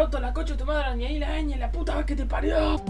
roto la coche tu madre, ni ahí la ñ, la puta vez que te parió.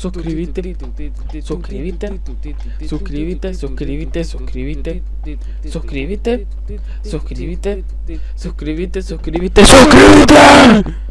suscribite, suscribite, suscribite, suscribite, suscribite, suscribite, suscribite, suscribite, suscribite, suscribite.